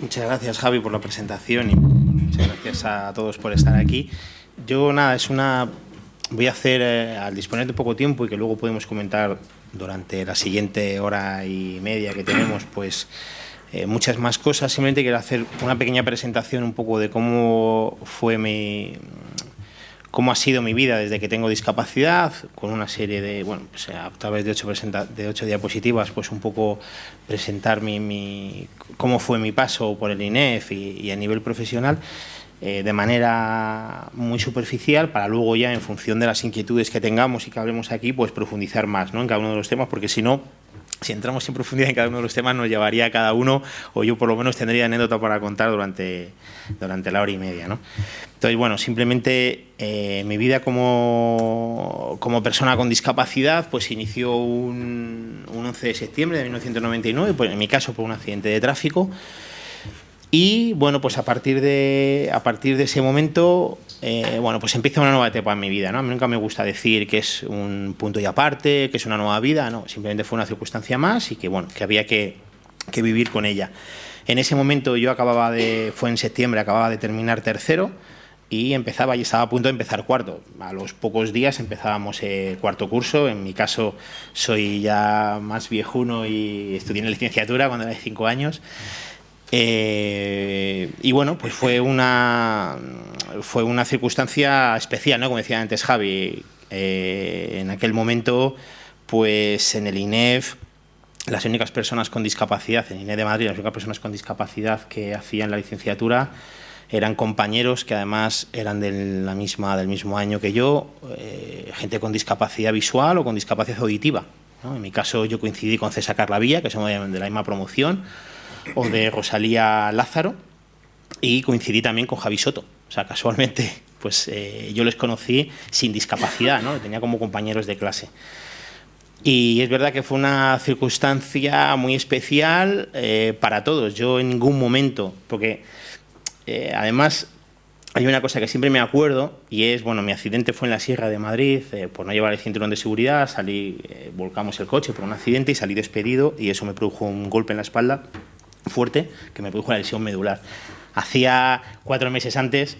Muchas gracias Javi por la presentación y muchas gracias a todos por estar aquí. Yo nada, es una... Voy a hacer, eh, al disponer de poco tiempo y que luego podemos comentar durante la siguiente hora y media que tenemos, pues eh, muchas más cosas. Simplemente quiero hacer una pequeña presentación un poco de cómo fue mi, cómo ha sido mi vida desde que tengo discapacidad, con una serie de, bueno, pues a través de ocho, de ocho diapositivas, pues un poco presentar mi, cómo fue mi paso por el INEF y, a nivel profesional, eh, de manera muy superficial, para luego ya, en función de las inquietudes que tengamos y que hablemos aquí, pues profundizar más ¿no? en cada uno de los temas, porque si no, si entramos en profundidad en cada uno de los temas, nos llevaría a cada uno, o yo por lo menos tendría anécdota para contar durante, durante la hora y media. ¿no? Entonces, bueno, simplemente eh, mi vida como, como, persona con discapacidad pues inició un, un 11 de septiembre de 1999, pues, en mi caso por un accidente de tráfico, y bueno, pues a partir de, a partir de ese momento, eh, bueno, pues empieza una nueva etapa en mi vida, ¿no? A mí nunca me gusta decir que es un punto y aparte, que es una nueva vida, no, simplemente fue una circunstancia más y que bueno, que había que, que vivir con ella. En ese momento yo acababa de, fue en septiembre, acababa de terminar tercero y empezaba y estaba a punto de empezar cuarto. A los pocos días empezábamos el cuarto curso, en mi caso soy ya más viejuno y estudié en licenciatura cuando era de cinco años. Eh, y bueno, pues fue una, fue una circunstancia especial, ¿no? Como decía antes Javi, eh, en aquel momento, pues en el INEF, las únicas personas con discapacidad, en el INEF de Madrid, las únicas personas con discapacidad que hacían la licenciatura eran compañeros que además eran de la misma, del mismo año que yo, eh, gente con discapacidad visual o con discapacidad auditiva. En mi caso yo coincidí con César Carlavilla, que somos de la misma promoción, o de Rosalía Lázaro y coincidí también con Javi Soto. O sea, casualmente, pues eh, yo les conocí sin discapacidad, ¿no? Tenía como compañeros de clase. Y es verdad que fue una circunstancia muy especial eh, para todos. Yo en ningún momento, porque eh, además hay una cosa que siempre me acuerdo y es, bueno, mi accidente fue en la Sierra de Madrid, por no llevar el cinturón de seguridad, salí, volcamos el coche por un accidente y salí despedido y eso me produjo un golpe en la espalda fuerte que me produjo la lesión medular. Hacía cuatro meses antes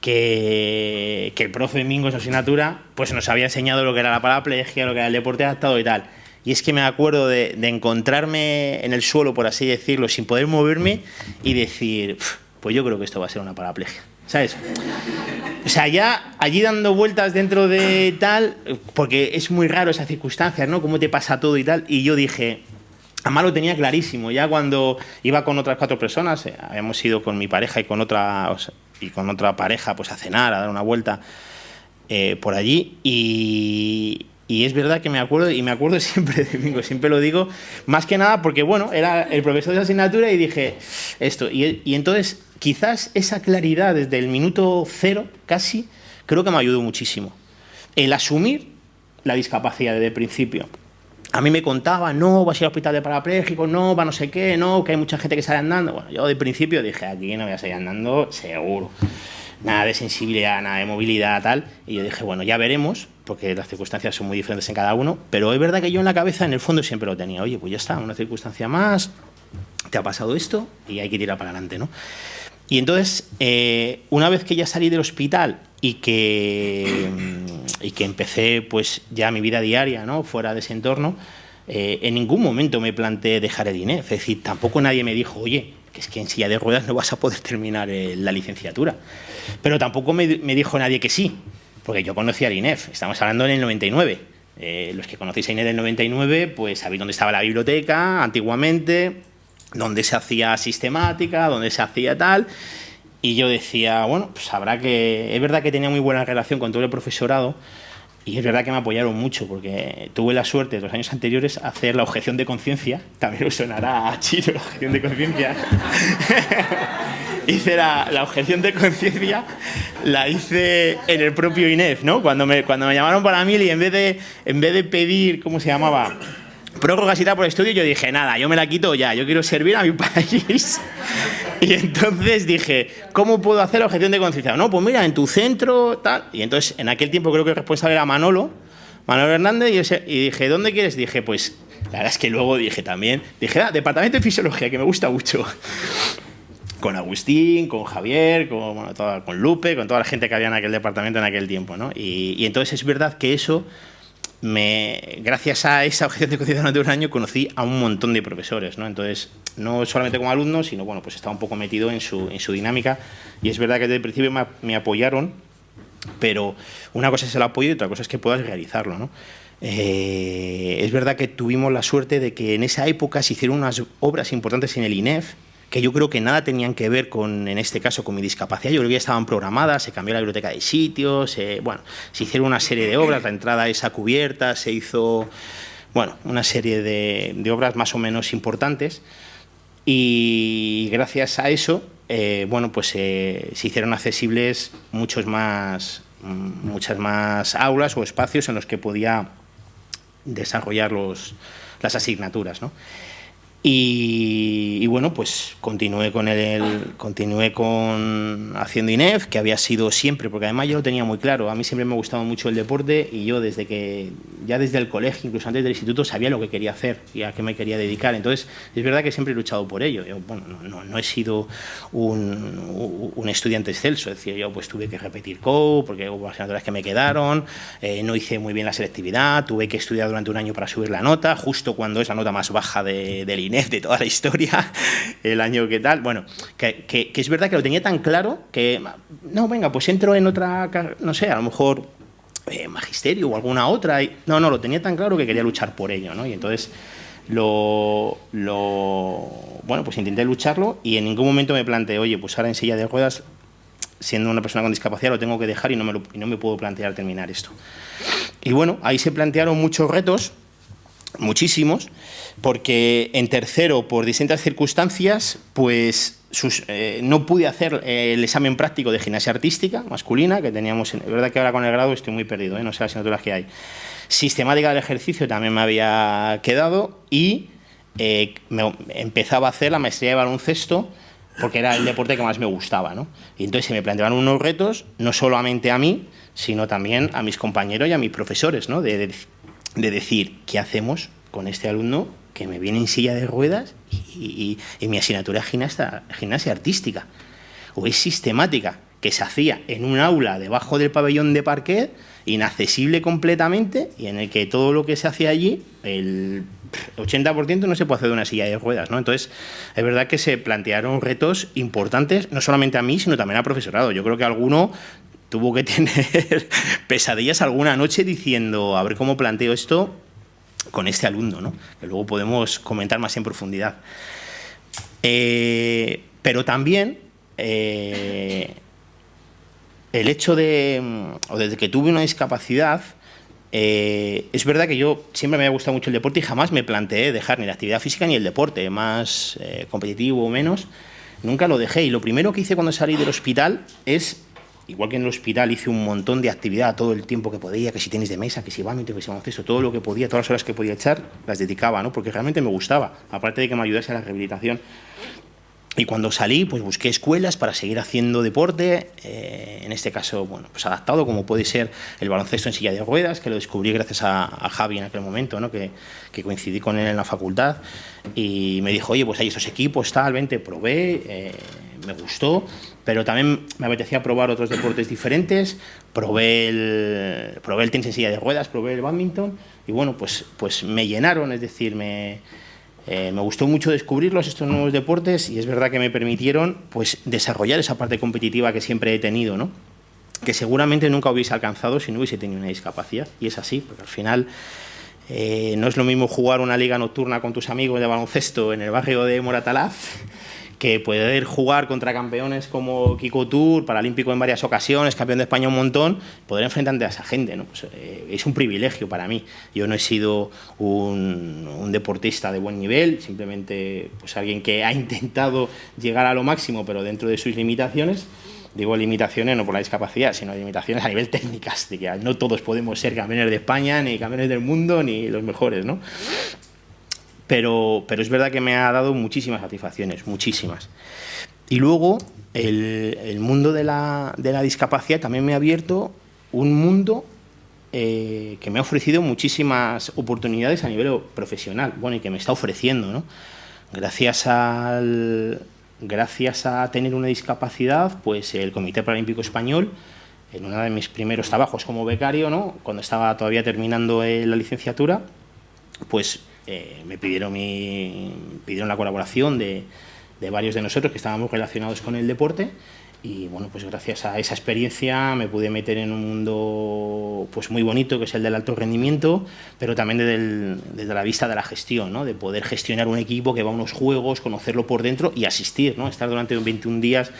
que, el profe Mingo en su asignatura pues nos había enseñado lo que era la paraplegia, lo que era el deporte adaptado y tal. Y es que me acuerdo de, encontrarme en el suelo, por así decirlo, sin poder moverme y decir, pues yo creo que esto va a ser una paraplegia. ¿Sabes? O sea, ya allí dando vueltas dentro de tal, porque es muy raro esa circunstancia, ¿no? Cómo te pasa todo y tal. Y yo dije, Además lo tenía clarísimo, ya cuando iba con otras cuatro personas, eh, habíamos ido con mi pareja y con otra, y con otra pareja pues a cenar, a dar una vuelta eh, por allí y, es verdad que me acuerdo, y me acuerdo siempre de siempre lo digo, más que nada porque, bueno, era el profesor de asignatura y dije esto. Y, y, entonces, quizás esa claridad desde el minuto cero, casi, creo que me ayudó muchísimo. El asumir la discapacidad desde el principio a mí me contaba, no, vas a ir al hospital de parapléjicos, no, va no sé qué, no, que hay mucha gente que sale andando. Bueno, yo de principio dije, aquí no voy a salir andando, seguro. Nada de sensibilidad, nada de movilidad, tal. Y yo dije, bueno, ya veremos, porque las circunstancias son muy diferentes en cada uno, pero es verdad que yo en la cabeza, en el fondo, siempre lo tenía. Oye, pues ya está, una circunstancia más, te ha pasado esto y hay que tirar para adelante, ¿no? Y entonces, eh, una vez que ya salí del hospital y que, mm, y que empecé pues ya mi vida diaria ¿no? fuera de ese entorno, eh, en ningún momento me planteé dejar el INEF. Es decir, tampoco nadie me dijo, oye, que es que en silla de ruedas no vas a poder terminar eh, la licenciatura. Pero tampoco me, dijo nadie que sí, porque yo conocía el INEF, estamos hablando en el 99. los que conocéis a INEF del 99, pues sabéis dónde estaba la biblioteca antiguamente, donde se hacía sistemática, donde se hacía tal. Y yo decía, bueno, pues habrá que... Es verdad que tenía muy buena relación con todo el profesorado y es verdad que me apoyaron mucho porque tuve la suerte los años anteriores hacer la objeción de conciencia. También os sonará a chino la objeción de conciencia. hice la, la, objeción de conciencia, la hice en el propio INEF, ¿no? Cuando me, cuando me llamaron para mí y en vez de, en vez de pedir, ¿cómo se llamaba? Prórrogas y tal por el estudio, yo dije, nada, yo me la quito ya, yo quiero servir a mi país. Y entonces dije, ¿cómo puedo hacer objeción de conciencia? No, pues mira, en tu centro, tal. Y entonces, en aquel tiempo creo que el responsable era Manolo, Manolo Hernández, y, dije, ¿dónde quieres? Dije, pues, la verdad es que luego dije también, dije, ah, departamento de fisiología, que me gusta mucho. con Agustín, con Javier, con, con Lupe, con toda la gente que había en aquel departamento en aquel tiempo. ¿no? Y, entonces es verdad que eso, me, gracias a esa objeción de conciencia durante un año, conocí a un montón de profesores. ¿no? Entonces, no solamente como alumno, sino bueno, pues estaba un poco metido en su, en su dinámica. Y es verdad que desde el principio me, me apoyaron, pero una cosa es el apoyo y otra cosa es que puedas realizarlo. ¿no? Eh, es verdad que tuvimos la suerte de que en esa época se hicieron unas obras importantes en el INEF, que yo creo que nada tenían que ver con, en este caso, con mi discapacidad. Yo creo que ya estaban programadas, se cambió la biblioteca de sitios, bueno, se hicieron una serie de obras, la entrada esa cubierta, se hizo, bueno, una serie de, obras más o menos importantes y gracias a eso, eh, bueno, pues eh, se hicieron accesibles muchos más, muchas más aulas o espacios en los que podía desarrollar los, las asignaturas. ¿no? Y, bueno, pues continué con el, continué con haciendo INEF, que había sido siempre, porque además yo lo tenía muy claro, a mí siempre me ha gustado mucho el deporte y yo desde que, ya desde el colegio, incluso antes del instituto, sabía lo que quería hacer y a qué me quería dedicar. Entonces, es verdad que siempre he luchado por ello. Yo, bueno, no, no, he sido un, un, estudiante excelso, es decir, yo pues tuve que repetir CO, porque hubo asignaturas que me quedaron, eh, no hice muy bien la selectividad, tuve que estudiar durante un año para subir la nota, justo cuando es la nota más baja de, del INEF de toda la historia, el año que tal. Bueno, que, es verdad que lo tenía tan claro que, no, venga, pues entro en otra, no sé, a lo mejor eh, magisterio o alguna otra. No, no, lo tenía tan claro que quería luchar por ello, ¿no? Y entonces lo, lo, bueno, pues intenté lucharlo y en ningún momento me planteé, oye, pues ahora en silla de ruedas, siendo una persona con discapacidad, lo tengo que dejar y no me, y no me puedo plantear terminar esto. Y bueno, ahí se plantearon muchos retos, muchísimos, porque en tercero, por distintas circunstancias, pues eh, no pude hacer el examen práctico de gimnasia artística masculina, que teníamos, es verdad que ahora con el grado estoy muy perdido, ¿eh? no sé las asignaturas que hay. Sistemática del ejercicio también me había quedado y eh, me, empezaba a hacer la maestría de baloncesto, porque era el deporte que más me gustaba, ¿no? Y entonces se me planteaban unos retos, no solamente a mí, sino también a mis compañeros y a mis profesores, ¿no? de decir, ¿qué hacemos con este alumno que me viene en silla de ruedas y, mi asignatura es gimnasia artística? O es sistemática, que se hacía en un aula debajo del pabellón de parquet, inaccesible completamente, y en el que todo lo que se hacía allí, el 80% no se puede hacer de una silla de ruedas, ¿no? Entonces, es verdad que se plantearon retos importantes, no solamente a mí, sino también al profesorado. Yo creo que alguno tuvo que tener pesadillas alguna noche diciendo, a ver cómo planteo esto con este alumno, ¿no? que luego podemos comentar más en profundidad. Eh, pero también eh, el hecho de, o desde que tuve una discapacidad, eh, es verdad que yo siempre me había gustado mucho el deporte y jamás me planteé dejar ni la actividad física ni el deporte, más competitivo o menos, nunca lo dejé. Y lo primero que hice cuando salí del hospital es igual que en el hospital hice un montón de actividad todo el tiempo que podía, que si tenis de mesa, que si badminton, que si baloncesto, todo lo que podía, todas las horas que podía echar, las dedicaba, ¿no? porque realmente me gustaba, aparte de que me ayudase a la rehabilitación. Y cuando salí, pues busqué escuelas para seguir haciendo deporte, eh, en este caso, bueno, pues adaptado, como puede ser el baloncesto en silla de ruedas, que lo descubrí gracias a, Javi en aquel momento, ¿no? que, que, coincidí con él en la facultad, y me dijo, oye, pues hay esos equipos, tal, vente, probé, eh, me gustó, pero también me apetecía probar otros deportes diferentes, probé el, probé el tenis en silla de ruedas, probé el badminton, y bueno, pues, pues me llenaron, es decir, me eh, me gustó mucho descubrirlos, estos nuevos deportes, y es verdad que me permitieron pues, desarrollar esa parte competitiva que siempre he tenido, ¿no? que seguramente nunca hubiese alcanzado si no hubiese tenido una discapacidad. Y es así, porque al final eh, no es lo mismo jugar una liga nocturna con tus amigos de baloncesto en el barrio de Moratalaz que poder jugar contra campeones como Kiko Tour, paralímpico en varias ocasiones, campeón de España un montón, poder enfrentarte a esa gente, ¿no? Pues, eh, es un privilegio para mí. Yo no he sido un, deportista de buen nivel, simplemente pues alguien que ha intentado llegar a lo máximo, pero dentro de sus limitaciones. Digo limitaciones no por la discapacidad, sino limitaciones a nivel técnicas, de que no todos podemos ser campeones de España, ni campeones del mundo, ni los mejores, ¿no? Pero, pero es verdad que me ha dado muchísimas satisfacciones, muchísimas. Y luego el, mundo de la, de la, discapacidad también me ha abierto un mundo eh, que me ha ofrecido muchísimas oportunidades a nivel profesional, bueno, y que me está ofreciendo, ¿no? Gracias al, gracias a tener una discapacidad, pues el Comité Paralímpico Español, en uno de mis primeros trabajos como becario, ¿no? cuando estaba todavía terminando eh, la licenciatura, pues eh, me pidieron, la colaboración de, varios de nosotros que estábamos relacionados con el deporte y bueno, pues gracias a esa experiencia me pude meter en un mundo pues muy bonito que es el del alto rendimiento, pero también desde, la vista de la gestión, ¿no? de poder gestionar un equipo que va a unos juegos, conocerlo por dentro y asistir, ¿no? estar durante 21 días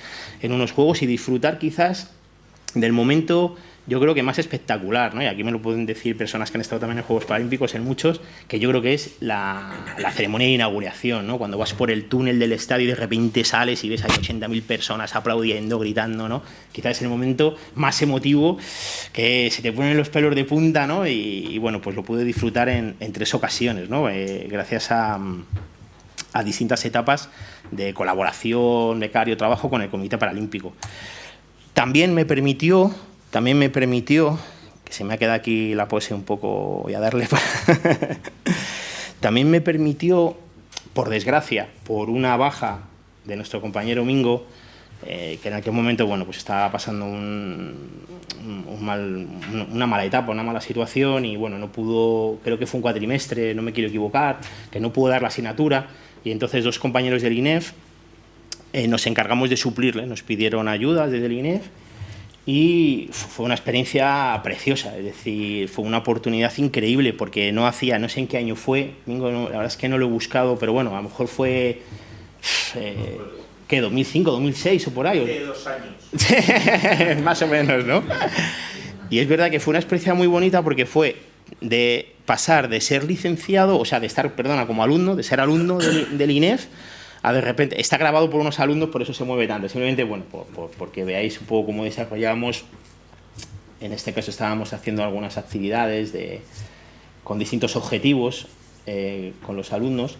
en unos juegos y disfrutar quizás del momento yo creo que más espectacular, ¿no? y aquí me lo pueden decir personas que han estado también en Juegos Paralímpicos, en muchos, que yo creo que es la, ceremonia de inauguración, ¿no? cuando vas por el túnel del estadio y de repente sales y ves a 80.000 personas aplaudiendo, gritando, ¿no? quizás es el momento más emotivo que se te ponen los pelos de punta ¿no? y, bueno, pues lo pude disfrutar en, tres ocasiones, ¿no? Eh, gracias a, a distintas etapas de colaboración, becario, trabajo con el Comité Paralímpico. También me permitió también me permitió, que se me ha quedado aquí la pose un poco, voy a darle también me permitió, por desgracia, por una baja de nuestro compañero Mingo, eh, que en aquel momento bueno, pues estaba pasando un, una mala etapa, una mala situación y bueno, no pudo, creo que fue un cuatrimestre, no me quiero equivocar, que no pudo dar la asignatura y entonces dos compañeros del INEF eh, nos encargamos de suplirle, nos pidieron ayuda desde el INEF y fue una experiencia preciosa, es decir, fue una oportunidad increíble porque no hacía, no sé en qué año fue, la verdad es que no lo he buscado, pero bueno, a lo mejor fue, eh, ¿qué? ¿2005, 2006 o por ahí? De dos años. Más o menos, ¿no? Y es verdad que fue una experiencia muy bonita porque fue de pasar de ser licenciado, o sea, de estar, perdona, como alumno, de ser alumno del, del INEF, a de repente, está grabado por unos alumnos, por eso se mueve tanto, simplemente, bueno, porque veáis un poco cómo desarrollamos, en este caso estábamos haciendo algunas actividades de, con distintos objetivos eh, con los alumnos,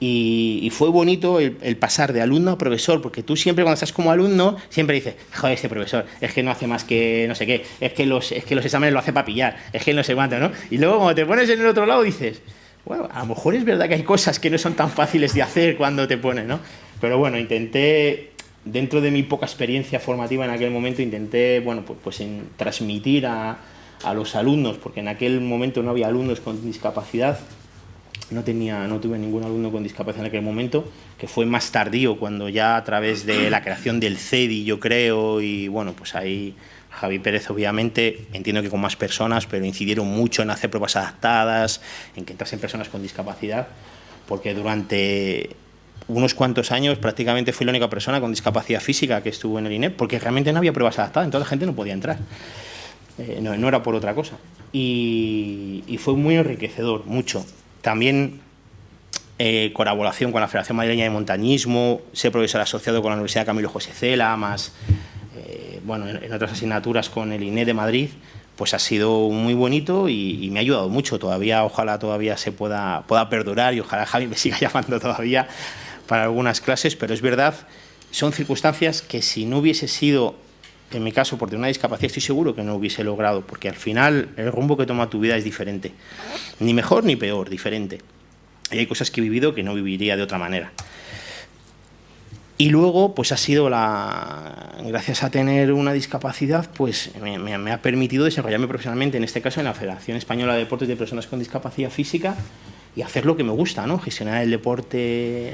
y, fue bonito el, pasar de alumno a profesor, porque tú siempre cuando estás como alumno, siempre dices, joder, este profesor, es que no hace más que no sé qué, es que los, es que los exámenes lo hace para pillar, es que no sé cuánto, ¿no? Y luego cuando te pones en el otro lado dices, bueno, a lo mejor es verdad que hay cosas que no son tan fáciles de hacer cuando te ponen, ¿no? Pero bueno, intenté, dentro de mi poca experiencia formativa en aquel momento, intenté, bueno, pues, pues transmitir a, a los alumnos, porque en aquel momento no había alumnos con discapacidad, no, tenía, no tuve ningún alumno con discapacidad en aquel momento, que fue más tardío, cuando ya a través de la creación del CEDI, yo creo, y bueno, pues ahí Javi Pérez, obviamente, entiendo que con más personas, pero incidieron mucho en hacer pruebas adaptadas, en que entrasen personas con discapacidad, porque durante unos cuantos años prácticamente fui la única persona con discapacidad física que estuvo en el INEP, porque realmente no había pruebas adaptadas, entonces la gente no podía entrar. Eh, no, era por otra cosa. Y, fue muy enriquecedor, mucho. También eh, colaboración con la Federación Madrileña de Montañismo, ser profesor asociado con la Universidad Camilo José Cela, más bueno, en, otras asignaturas con el INE de Madrid, pues ha sido muy bonito y, me ha ayudado mucho. Todavía, ojalá todavía se pueda, pueda perdurar y ojalá Javi me siga llamando todavía para algunas clases, pero es verdad, son circunstancias que si no hubiese sido, en mi caso, por tener una discapacidad, estoy seguro que no hubiese logrado, porque al final el rumbo que toma tu vida es diferente. Ni mejor ni peor, diferente. Y hay cosas que he vivido que no viviría de otra manera. Y luego, pues ha sido la, gracias a tener una discapacidad, pues me, ha permitido desarrollarme profesionalmente, en este caso en la Federación Española de Deportes de Personas con Discapacidad Física, y hacer lo que me gusta, ¿no? Gestionar el deporte,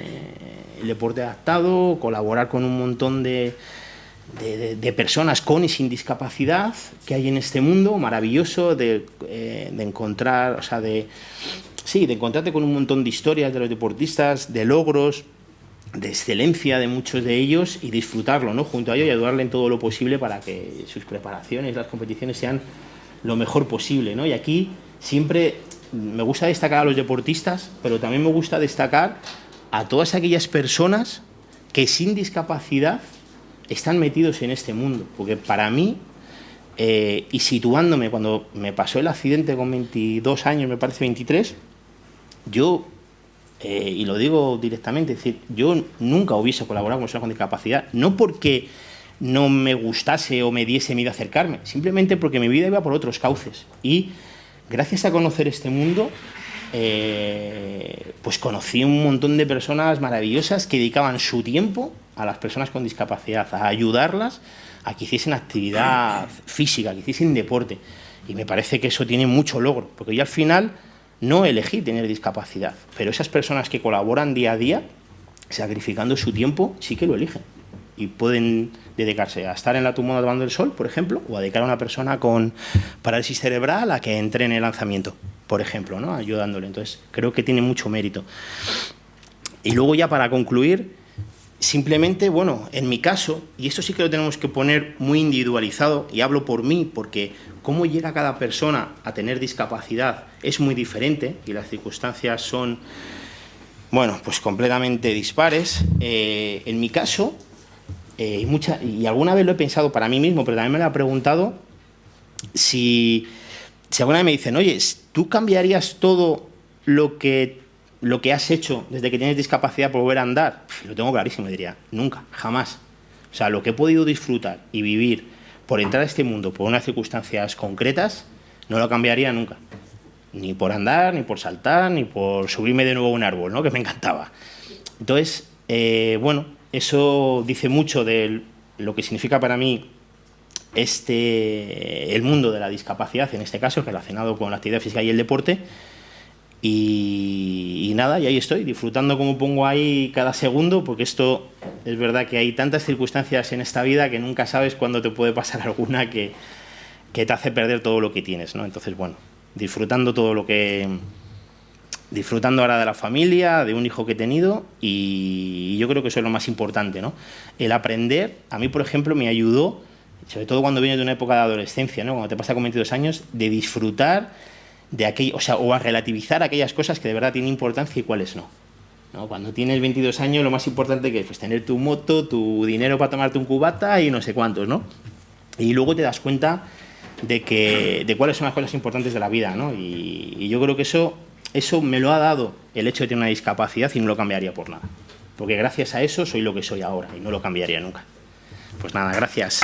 el deporte adaptado, colaborar con un montón de, de, personas con y sin discapacidad que hay en este mundo maravilloso de, eh, de encontrar, o sea, de, sí, de encontrarte con un montón de historias de los deportistas, de logros, de excelencia de muchos de ellos y disfrutarlo ¿no? junto a ellos y ayudarle en todo lo posible para que sus preparaciones, las competiciones sean lo mejor posible. ¿no? Y aquí siempre me gusta destacar a los deportistas, pero también me gusta destacar a todas aquellas personas que sin discapacidad están metidos en este mundo, porque para mí, eh, y situándome cuando me pasó el accidente con 22 años, me parece 23, yo eh, y lo digo directamente, es decir, yo nunca hubiese colaborado con personas con discapacidad, no porque no me gustase o me diese miedo acercarme, simplemente porque mi vida iba por otros cauces. Y gracias a conocer este mundo, eh, pues conocí un montón de personas maravillosas que dedicaban su tiempo a las personas con discapacidad, a ayudarlas a que hiciesen actividad física, que hiciesen deporte. Y me parece que eso tiene mucho logro, porque yo al final no elegí tener discapacidad, pero esas personas que colaboran día a día, sacrificando su tiempo, sí que lo eligen. Y pueden dedicarse a estar en la tumba tomando el sol, por ejemplo, o a dedicar a una persona con parálisis cerebral a que entre en el lanzamiento, por ejemplo, ¿no? ayudándole. Entonces, creo que tiene mucho mérito. Y luego ya para concluir, simplemente, bueno, en mi caso, y esto sí que lo tenemos que poner muy individualizado, y hablo por mí, porque cómo llega cada persona a tener discapacidad es muy diferente, y las circunstancias son, bueno, pues completamente dispares. Eh, en mi caso, eh, y, mucha, y alguna vez lo he pensado para mí mismo, pero también me lo he preguntado, si, si alguna vez me dicen, oye, ¿tú cambiarías todo lo que lo que has hecho desde que tienes discapacidad por volver a andar, lo tengo clarísimo, diría, nunca, jamás. O sea, lo que he podido disfrutar y vivir por entrar a este mundo por unas circunstancias concretas, no lo cambiaría nunca. Ni por andar, ni por saltar, ni por subirme de nuevo a un árbol, ¿no? que me encantaba. Entonces, eh, bueno, eso dice mucho de lo que significa para mí este, el mundo de la discapacidad, en este caso, relacionado con la actividad física y el deporte, y, nada, y ahí estoy, disfrutando como pongo ahí cada segundo, porque esto es verdad que hay tantas circunstancias en esta vida que nunca sabes cuándo te puede pasar alguna que, que te hace perder todo lo que tienes, ¿no? Entonces, bueno, disfrutando todo lo que... Disfrutando ahora de la familia, de un hijo que he tenido y yo creo que eso es lo más importante, ¿no? El aprender, a mí, por ejemplo, me ayudó, sobre todo cuando vienes de una época de adolescencia, ¿no? Cuando te pasa con 22 años, de disfrutar de aquello, o sea, o a relativizar aquellas cosas que de verdad tienen importancia y cuáles no. ¿no? Cuando tienes 22 años, lo más importante que es pues, tener tu moto, tu dinero para tomarte un cubata y no sé cuántos, ¿no? Y luego te das cuenta de, que, de cuáles son las cosas importantes de la vida, ¿no? Y, y yo creo que eso, eso me lo ha dado el hecho de tener una discapacidad y no lo cambiaría por nada. Porque gracias a eso soy lo que soy ahora y no lo cambiaría nunca. Pues nada, gracias.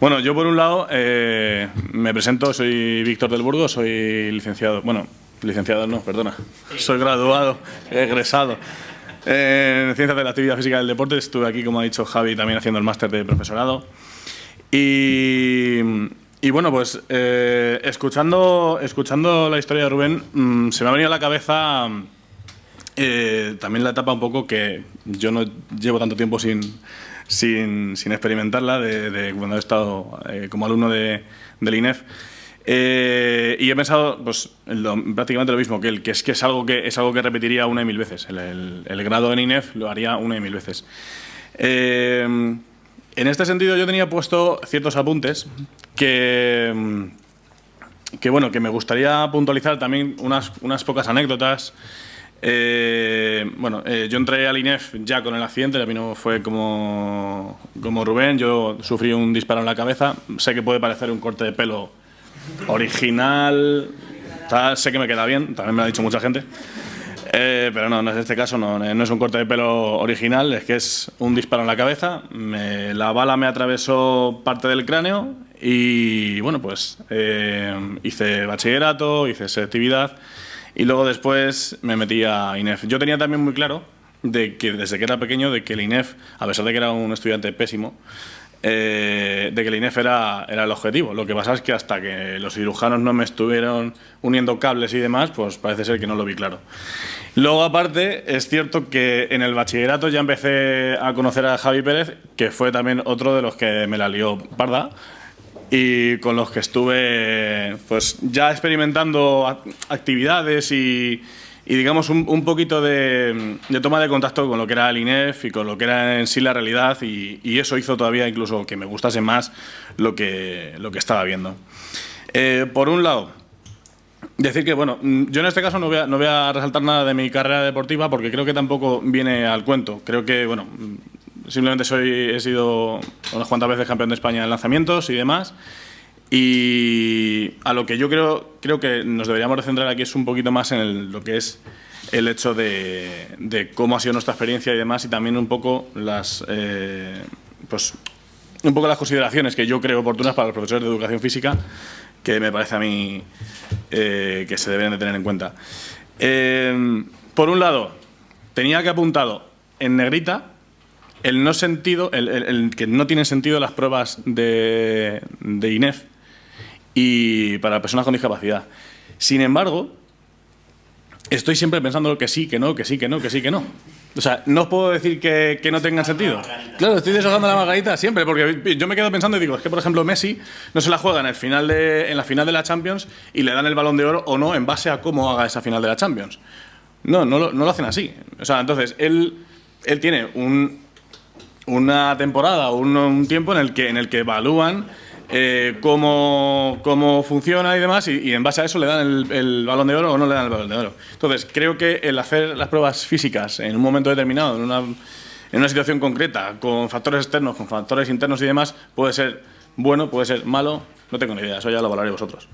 Bueno, yo por un lado eh, me presento, soy Víctor del Burgo, soy licenciado, bueno, licenciado no, perdona, soy graduado, egresado en Ciencias de la Actividad Física y del Deporte, estuve aquí, como ha dicho Javi, también haciendo el máster de profesorado. Y, bueno, pues eh, escuchando, escuchando la historia de Rubén, mm, se me ha venido a la cabeza eh, también la etapa un poco que yo no llevo tanto tiempo sin sin, sin experimentarla de, cuando he estado eh, como alumno de, del INEF. Eh, y he pensado pues, prácticamente lo mismo que él, que es que es algo que, es algo que repetiría una y mil veces. El, el, grado en INEF lo haría una y mil veces. Eh, en este sentido yo tenía puesto ciertos apuntes que, que, bueno, que me gustaría puntualizar también unas, unas pocas anécdotas eh, bueno, eh, yo entré al INEF ya con el accidente, a mí no fue como, como Rubén, yo sufrí un disparo en la cabeza, sé que puede parecer un corte de pelo original, sé que me queda bien, también me lo ha dicho mucha gente, eh, pero no, en este caso no, no, es un corte de pelo original, es que es un disparo en la cabeza, la bala me atravesó parte del cráneo y bueno, pues hice bachillerato, hice selectividad y luego después me metí a INEF. Yo tenía también muy claro de que desde que era pequeño, de que el INEF, a pesar de que era un estudiante pésimo, eh, de que el INEF era, era el objetivo. Lo que pasa es que hasta que los cirujanos no me estuvieron uniendo cables y demás, pues parece ser que no lo vi claro. Luego, aparte, es cierto que en el bachillerato ya empecé a conocer a Javi Pérez, que fue también otro de los que me la lió parda, y con los que estuve pues ya experimentando actividades y, digamos un, poquito de, toma de contacto con lo que era el INEF y con lo que era en sí la realidad y, eso hizo todavía incluso que me gustase más lo que, lo que estaba viendo. Eh, por un lado, decir que, bueno, yo en este caso no voy, a, no voy a resaltar nada de mi carrera deportiva porque creo que tampoco viene al cuento. Creo que, bueno, Simplemente soy, he sido unas cuantas veces campeón de España en lanzamientos y demás. Y a lo que yo creo, creo que nos deberíamos centrar aquí es un poquito más en lo que es el hecho de, cómo ha sido nuestra experiencia y demás, y también un poco las, eh, pues, un poco las consideraciones que yo creo oportunas para los profesores de educación física, que me parece a mí eh, que se deben de tener en cuenta. Eh, por un lado, tenía que apuntado en negrita el no sentido, el, que no tienen sentido las pruebas de, de INEF y para personas con discapacidad. Sin embargo, estoy siempre pensando que sí, que no, que sí, que no, que sí, que no. O sea, no os puedo decir que, no tengan sentido. Claro, estoy deshojando la margarita siempre, porque yo me quedo pensando y digo, es que por ejemplo Messi no se la juega en, el final de, en la final de la Champions y le dan el balón de oro o no en base a cómo haga esa final de la Champions. No, no lo, no lo hacen así. O sea, entonces, él, él tiene un, una temporada o un, tiempo en el que, en el que evalúan eh, cómo, cómo, funciona y demás, y, en base a eso le dan el, balón de oro o no le dan el balón de oro. Entonces, creo que el hacer las pruebas físicas en un momento determinado, en una, en una situación concreta, con factores externos, con factores internos y demás, puede ser bueno, puede ser malo, no tengo ni idea, eso ya lo valoraréis vosotros.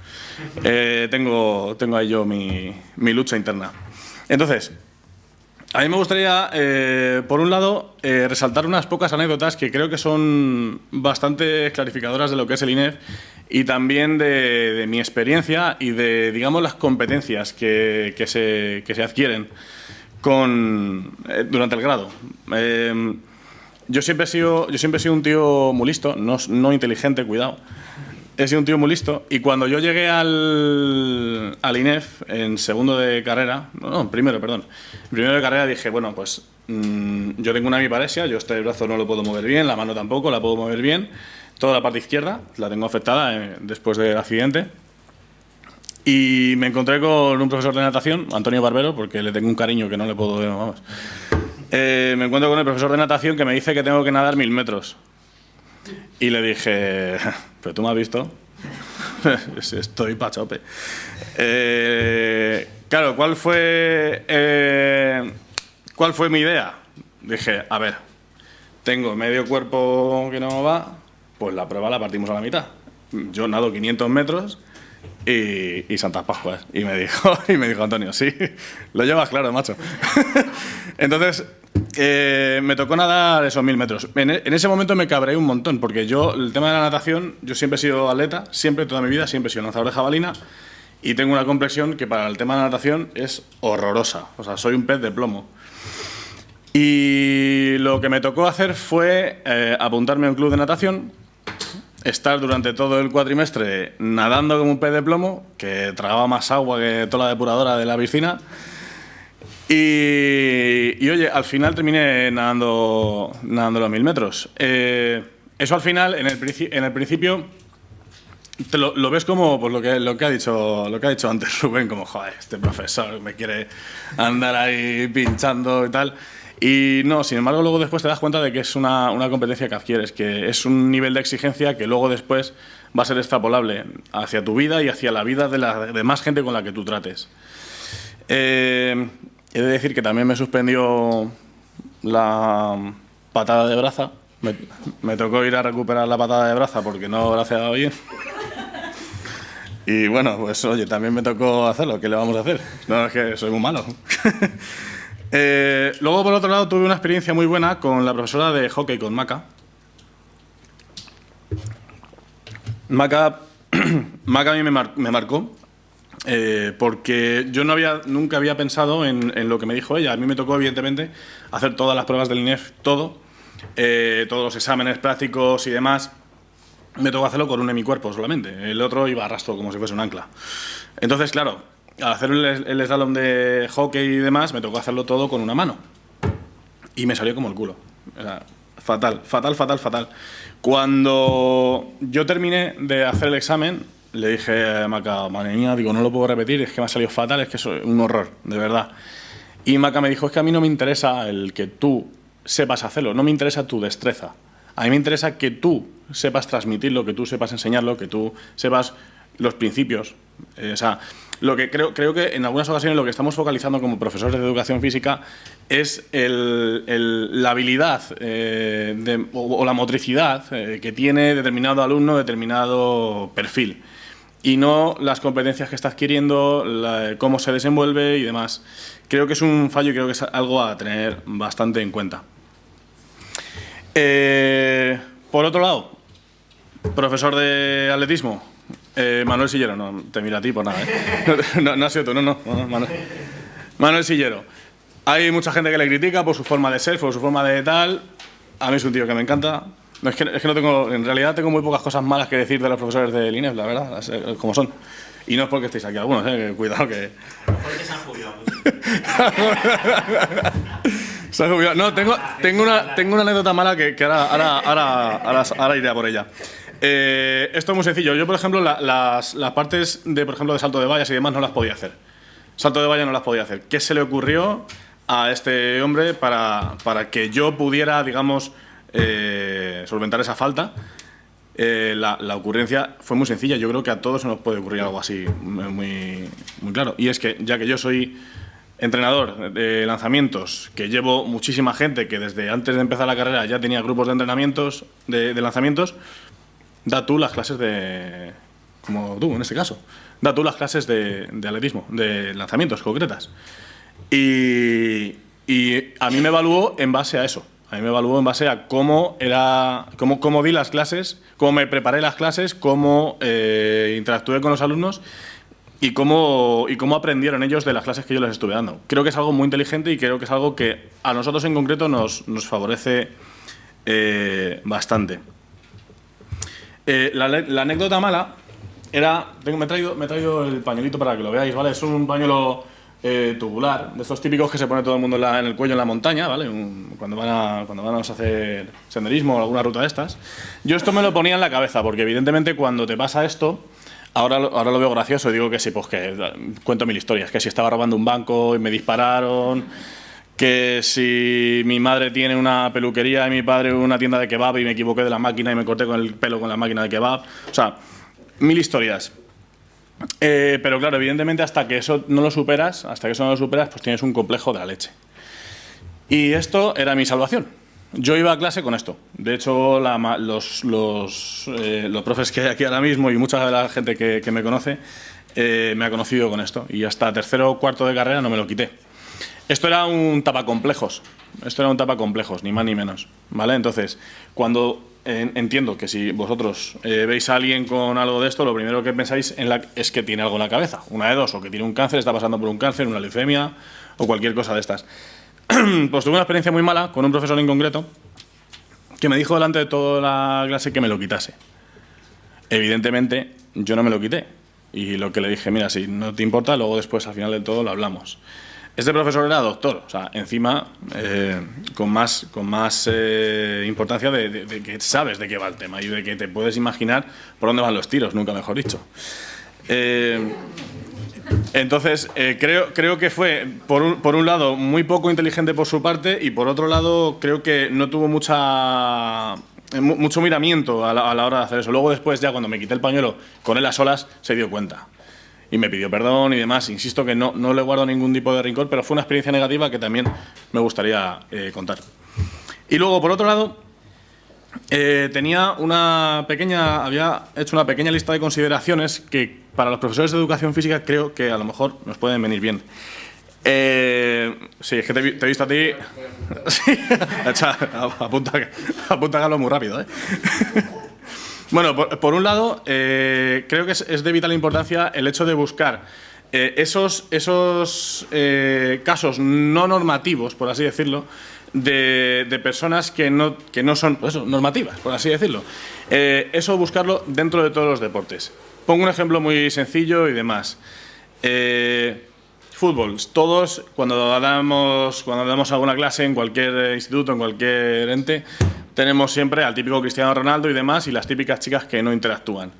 Eh, tengo, tengo ahí yo mi, mi lucha interna. Entonces, a mí me gustaría, eh, por un lado, eh, resaltar unas pocas anécdotas que creo que son bastante clarificadoras de lo que es el INEF y también de, mi experiencia y de, digamos, las competencias que, se, adquieren con, eh, durante el grado. yo, siempre he sido, yo siempre he sido un tío muy listo, no inteligente, cuidado he sido un tío muy listo y cuando yo llegué al, al INEF en segundo de carrera, no, primero, perdón, en primero de carrera dije, bueno, pues mm, yo tengo una hemiparesia, yo este brazo no lo puedo mover bien, la mano tampoco, la puedo mover bien, toda la parte izquierda la tengo afectada eh, después del accidente. Y me encontré con un profesor de natación, Antonio Barbero, porque le tengo un cariño que no le puedo... Vamos. Eh, me encuentro con el profesor de natación que me dice que tengo que nadar mil metros. Y le dije, pero tú me has visto, estoy pachope. Eh, claro, ¿cuál fue, eh, ¿cuál fue mi idea? Dije, a ver, tengo medio cuerpo que no va, pues la prueba la partimos a la mitad. Yo nado 500 metros y, Santas Pascuas. Y me dijo, y me dijo Antonio, sí, lo llevas claro, macho. Entonces, eh, me tocó nadar esos mil metros. En, ese momento me cabré un montón, porque yo, el tema de la natación, yo siempre he sido atleta, siempre, toda mi vida, siempre he sido lanzador de jabalina, y tengo una complexión que para el tema de la natación es horrorosa. O sea, soy un pez de plomo. Y lo que me tocó hacer fue eh, apuntarme a un club de natación, estar durante todo el cuatrimestre nadando como un pez de plomo, que tragaba más agua que toda la depuradora de la piscina, y, oye, al final terminé nadando, nadando los mil metros. Eh, eso al final, en el, en el principio, te lo, ves como pues, lo, que, lo, que ha dicho, lo que ha dicho antes Rubén, como, joder, este profesor me quiere andar ahí pinchando y tal. Y no, sin embargo, luego después te das cuenta de que es una, una, competencia que adquieres, que es un nivel de exigencia que luego después va a ser extrapolable hacia tu vida y hacia la vida de la de más gente con la que tú trates. Eh, He de decir que también me suspendió la patada de braza. Me, tocó ir a recuperar la patada de braza porque no braceaba bien. Y bueno, pues oye, también me tocó hacerlo. ¿Qué le vamos a hacer? No, es que soy muy malo. Eh, luego, por otro lado, tuve una experiencia muy buena con la profesora de hockey, con Maca. Maca, Maca a mí me, marcó eh, porque yo no había, nunca había pensado en, lo que me dijo ella. A mí me tocó, evidentemente, hacer todas las pruebas del INEF, todo, eh, todos los exámenes prácticos y demás. Me tocó hacerlo con un hemicuerpo solamente. El otro iba a rastro como si fuese un ancla. Entonces, claro, al hacer el, el de hockey y demás, me tocó hacerlo todo con una mano. Y me salió como el culo. fatal, fatal, fatal, fatal. Cuando yo terminé de hacer el examen, le dije a Maca, madre mía, digo, no lo puedo repetir, es que me ha salido fatal, es que es un horror, de verdad. Y Maca me dijo, es que a mí no me interesa el que tú sepas hacerlo, no me interesa tu destreza. A mí me interesa que tú sepas transmitirlo, que tú sepas enseñarlo, que tú sepas los principios. Eh, o sea, lo que creo, creo que en algunas ocasiones lo que estamos focalizando como profesores de educación física es la habilidad eh, o, la motricidad eh, que tiene determinado alumno, determinado perfil y no las competencias que está adquiriendo, cómo se desenvuelve y demás. Creo que es un fallo y creo que es algo a tener bastante en cuenta. Eh, por otro lado, Profesor de atletismo, eh, Manuel Sillero. No, te mira a ti por nada, ¿eh? No, no, has sido tú, no, no. no, Manuel. Manuel Sillero. Hay mucha gente que le critica por su forma de ser, por su forma de tal. A mí es un tío que me encanta. No, es, que, es que no tengo, en realidad tengo muy pocas cosas malas que decir de los profesores del INEF, la verdad, las- eh, como son. Y no es porque estéis aquí algunos, eh, que cuidado que... Porque se han jubilado. Se ha jubilado. No, tengo, tengo, una, tengo una anécdota mala que, que ahora, ahora, ahora, ahora, ahora iré a por ella. Eh, esto es muy sencillo. Yo, por ejemplo, la- las, partes de, por ejemplo, de salto de vallas y demás no las podía hacer. Salto de valla no las podía hacer. ¿Qué se le ocurrió a este hombre para, para que yo pudiera, digamos, eh, solventar esa falta? Eh, la, ocurrencia fue muy sencilla. Yo creo que a todos nos puede ocurrir algo así muy, muy claro. Y es que, ya que yo soy entrenador de lanzamientos, que llevo muchísima gente que desde antes de empezar la carrera ya tenía grupos de entrenamientos, de lanzamientos, da tú las clases de. como tú en este caso. Da tú las clases de, atletismo, de lanzamientos concretas. Y, y a mí me evaluó en base a eso. A mí me evaluó en base a cómo era, cómo, cómo di las clases, cómo me preparé las clases, cómo eh, interactué con los alumnos y cómo, y cómo aprendieron ellos de las clases que yo les estuve dando. Creo que es algo muy inteligente y creo que es algo que a nosotros en concreto nos, nos favorece eh, bastante. Eh, la, anécdota mala era. Tengo, me, he traído, me traído el pañuelito para que lo veáis, ¿vale? Es un pañuelo eh, tubular, de estos típicos que se pone todo el mundo en, la- el cuello en la montaña, ¿vale? Un- cuando, van a, cuando van a hacer senderismo o alguna ruta de estas. Yo esto me lo ponía en la cabeza, porque evidentemente cuando te pasa esto. Ahora, ahora lo veo gracioso y digo que sí, pues que eh, cuento mil historias. Que si estaba robando un banco y me dispararon, que si mi madre tiene una peluquería y mi padre una tienda de kebab y me equivoqué de la máquina y me corté con el pelo con la máquina de kebab. O sea, mil historias. Eh, pero claro, evidentemente hasta que eso no lo superas, hasta que eso no lo superas, pues tienes un complejo de la leche. Y esto era mi salvación. Yo iba a clase con esto. De hecho, los, eh, los profes que hay aquí ahora mismo y mucha de la gente que, que me conoce eh, me ha conocido con esto. Y hasta tercero o cuarto de carrera no me lo quité. Esto era un tapacomplejos. Esto era un tapacomplejos, ni más ni menos. ¿Vale? Entonces, cuando eh, entiendo que si vosotros eh, veis a alguien con algo de esto, lo primero que pensáis en la, es que tiene algo en la cabeza. Una de dos, o que tiene un cáncer, está pasando por un cáncer, una leucemia o cualquier cosa de estas. pues tuve una experiencia muy mala con un profesor en concreto que me dijo delante de toda la clase que me lo quitase. Evidentemente, yo no me lo quité. Y lo que le dije, mira, si no te importa, luego después al final del todo lo hablamos. Este profesor era doctor, o sea, encima eh, con más, con más eh, importancia de, que sabes de qué va el tema y de que te puedes imaginar por dónde van los tiros, nunca mejor dicho. Eh, entonces, creo, creo que fue, por un, por un lado, muy poco inteligente por su parte y por otro lado, creo que no tuvo mucha, mu- mucho miramiento a la, a la hora de hacer eso. Luego después, ya cuando me quité el pañuelo con él a solas, se dio cuenta. Y me pidió perdón y demás. Insisto que no, no le guardo ningún tipo de rincón, pero fue una experiencia negativa que también me gustaría eh, contar. Y luego, por otro lado, eh, tenía una pequeña, había hecho una pequeña lista de consideraciones que para los profesores de educación física creo que a lo mejor nos pueden venir bien. Eh, sí, es que te, te he visto a ti. Sí, apunta, apunta hablo muy rápido. ¿eh? Bueno, por, un lado, eh, creo que es, de vital importancia el hecho de buscar eh, esos, esos eh, casos no normativos, por así decirlo, de, personas que no, que no son pues normativas, por así decirlo. Eso buscarlo dentro de todos los deportes. Pongo un ejemplo muy sencillo y demás. Fútbol. Todos, cuando damos, cuando damos alguna clase en cualquier instituto, en cualquier ente, tenemos siempre al típico Cristiano Ronaldo y demás y las típicas chicas que no interactúan.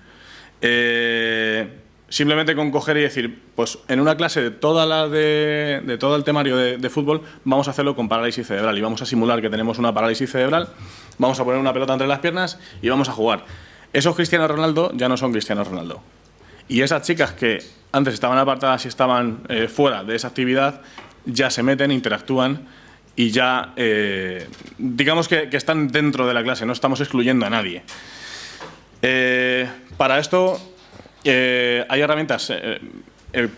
Eh, simplemente con coger y decir, pues en una clase de, toda la de, de todo el temario de, de fútbol, vamos a hacerlo con parálisis cerebral y vamos a simular que tenemos una parálisis cerebral, vamos a poner una pelota entre las piernas y vamos a jugar. Esos Cristiano Ronaldo ya no son Cristiano Ronaldo. Y esas chicas que antes estaban apartadas y estaban eh, fuera de esa actividad, ya se meten, interactúan y ya, eh, digamos que, están dentro de la clase, no estamos excluyendo a nadie. Eh, para esto eh, hay herramientas,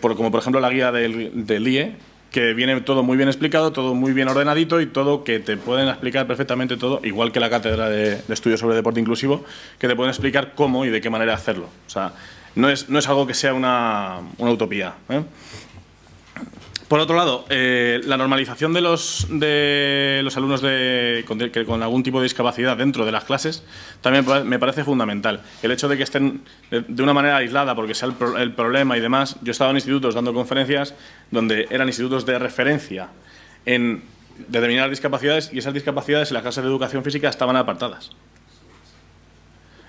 como por ejemplo la guía del, del IE, que viene todo muy bien explicado, todo muy bien ordenadito y todo que te pueden explicar perfectamente todo, igual que la cátedra de, estudios sobre deporte inclusivo, que te pueden explicar cómo y de qué manera hacerlo. O sea, no es, no es algo que sea una, una utopía. Por otro lado, eh, la normalización de los, de los alumnos de, con, con, algún tipo de discapacidad dentro de las clases también me parece fundamental. El hecho de que estén de una manera aislada porque sea el, el problema y demás. Yo he estado en institutos dando conferencias donde eran institutos de referencia en determinadas discapacidades y esas discapacidades en las clases de educación física estaban apartadas.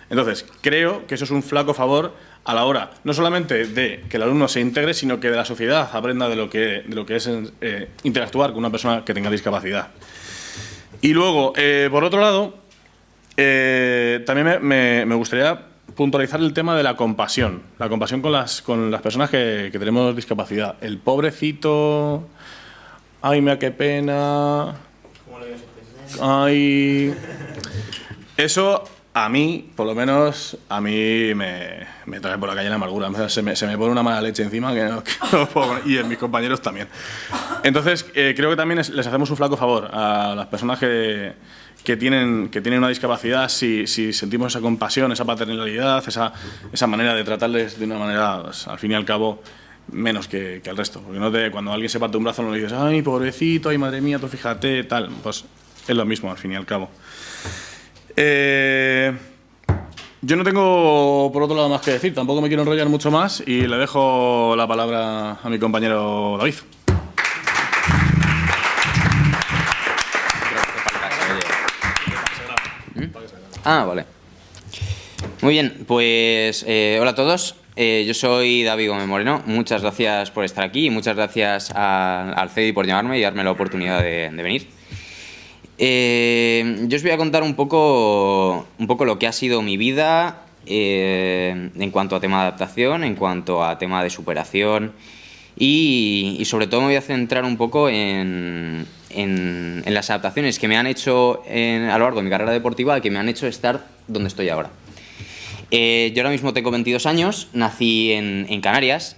Entonces, creo que eso es un flaco favor a la hora, no solamente de que el alumno se integre, sino que de la sociedad aprenda de lo que, de lo que es eh, interactuar con una persona que tenga discapacidad. Y luego, eh, por otro lado, eh, también me, gustaría puntualizar el tema de la compasión, la compasión con las, con las personas que, que tenemos discapacidad. El pobrecito, ay, me da qué pena, ay... Eso a mí, por lo menos, a mí me, me trae por la calle la amargura. Se me, se me pone una mala leche encima que no, puedo, y en mis compañeros también. Entonces, eh, creo que también les hacemos un flaco favor a las personas que, que, tienen, que tienen una discapacidad si, si sentimos esa compasión, esa paternalidad, esa, esa manera de tratarles de una manera, pues, al fin y al cabo, menos que, que el resto. Porque no te, cuando alguien se parte un brazo no le dices, ay, pobrecito, ay, madre mía, tú fíjate, tal. Pues es lo mismo, al fin y al cabo. Eh, yo no tengo por otro lado más que decir, tampoco me quiero enrollar mucho más y le dejo la palabra a mi compañero David. Ah, vale. Muy bien, pues eh, hola a todos. Eh, yo soy David Gómez Moreno. Muchas gracias por estar aquí y muchas gracias al CEDI por llamarme y darme la oportunidad de venir. Eh, yo os voy a contar un poco, un poco lo que ha sido mi vida eh, en cuanto a tema de adaptación, en cuanto a tema de superación y, sobre todo me voy a centrar un poco en, las adaptaciones que me han hecho a lo largo de mi carrera deportiva, que me han hecho estar donde estoy ahora. Eh, yo ahora mismo tengo 22 años, nací en Canarias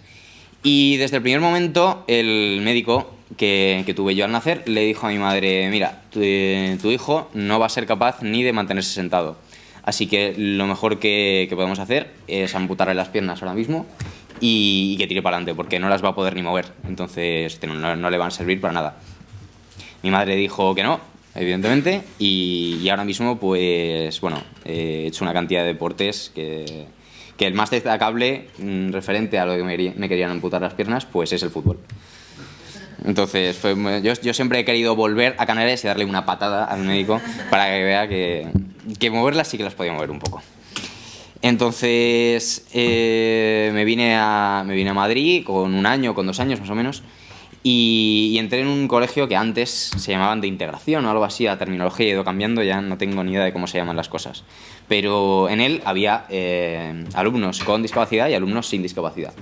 y desde el primer momento el médico que, tuve yo al nacer, le dijo a mi madre, mira, tu, hijo no va a ser capaz ni de mantenerse sentado. Así que lo mejor que, podemos hacer es amputarle las piernas ahora mismo y, que tire para adelante, porque no las va a poder ni mover. Entonces no, le van a servir para nada. Mi madre dijo que no, evidentemente, y, ahora mismo, pues, bueno, he hecho una cantidad de deportes que, que el más destacable, mm, referente a lo que me, me querían amputar las piernas, pues es el fútbol. Entonces, fue, yo, siempre he querido volver a Canarias y darle una patada al médico para que vea que, moverlas sí que las podía mover un poco. Entonces, eh, me, vine a, me vine a Madrid con un año, con dos años más o menos, y, entré en un colegio que antes se llamaban de integración o algo así, la terminología ha ido cambiando, ya no tengo ni idea de cómo se llaman las cosas. Pero en él había eh, alumnos con discapacidad y alumnos sin discapacidad.